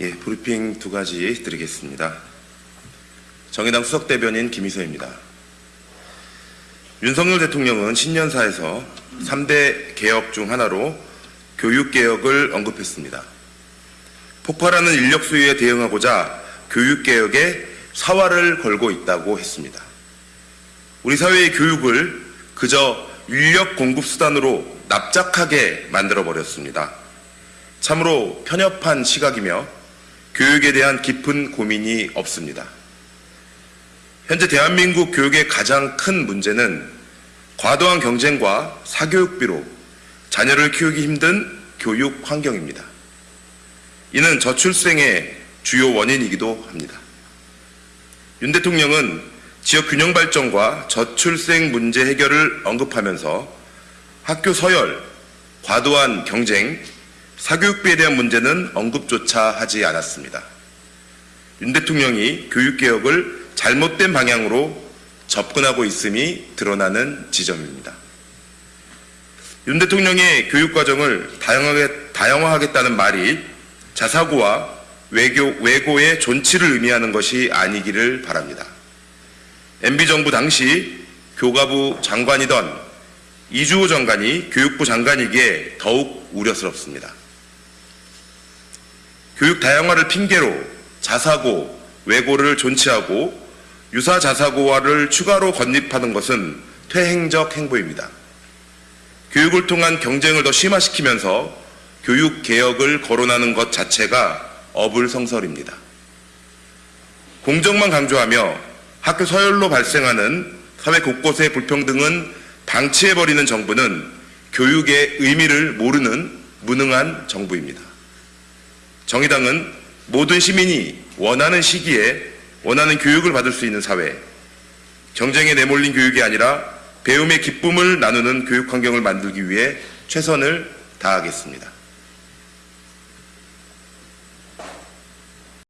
예, 브리핑 두 가지 드리겠습니다. 정의당 수석대변인 김희서입니다. 윤석열 대통령은 신년사에서 3대 개혁 중 하나로 교육개혁을 언급했습니다. 폭발하는 인력 수요에 대응하고자 교육개혁에 사활을 걸고 있다고 했습니다. 우리 사회의 교육을 그저 인력 공급 수단으로 납작하게 만들어버렸습니다. 참으로 편협한 시각이며 교육에 대한 깊은 고민이 없습니다. 현재 대한민국 교육의 가장 큰 문제는 과도한 경쟁과 사교육비로 자녀를 키우기 힘든 교육 환경입니다. 이는 저출생의 주요 원인이기도 합니다. 윤 대통령은 지역 균형 발전과 저출생 문제 해결을 언급하면서 학교 서열, 과도한 경쟁, 사교육비에 대한 문제는 언급조차 하지 않았습니다. 윤 대통령이 교육개혁을 잘못된 방향으로 접근하고 있음이 드러나는 지점입니다. 윤 대통령의 교육과정을 다양하게, 다양화하겠다는 말이 자사고와 외교, 외고의 존치를 의미하는 것이 아니기를 바랍니다. MB정부 당시 교과부 장관이던 이주호 장관이 교육부 장관이기에 더욱 우려스럽습니다. 교육 다양화를 핑계로 자사고, 외고를 존치하고 유사 자사고화를 추가로 건립하는 것은 퇴행적 행보입니다. 교육을 통한 경쟁을 더 심화시키면서 교육 개혁을 거론하는 것 자체가 어불성설입니다. 공정만 강조하며 학교 서열로 발생하는 사회 곳곳의 불평등은 방치해버리는 정부는 교육의 의미를 모르는 무능한 정부입니다. 정의당은 모든 시민이 원하는 시기에 원하는 교육을 받을 수 있는 사회, 경쟁에 내몰린 교육이 아니라 배움의 기쁨을 나누는 교육 환경을 만들기 위해 최선을 다하겠습니다.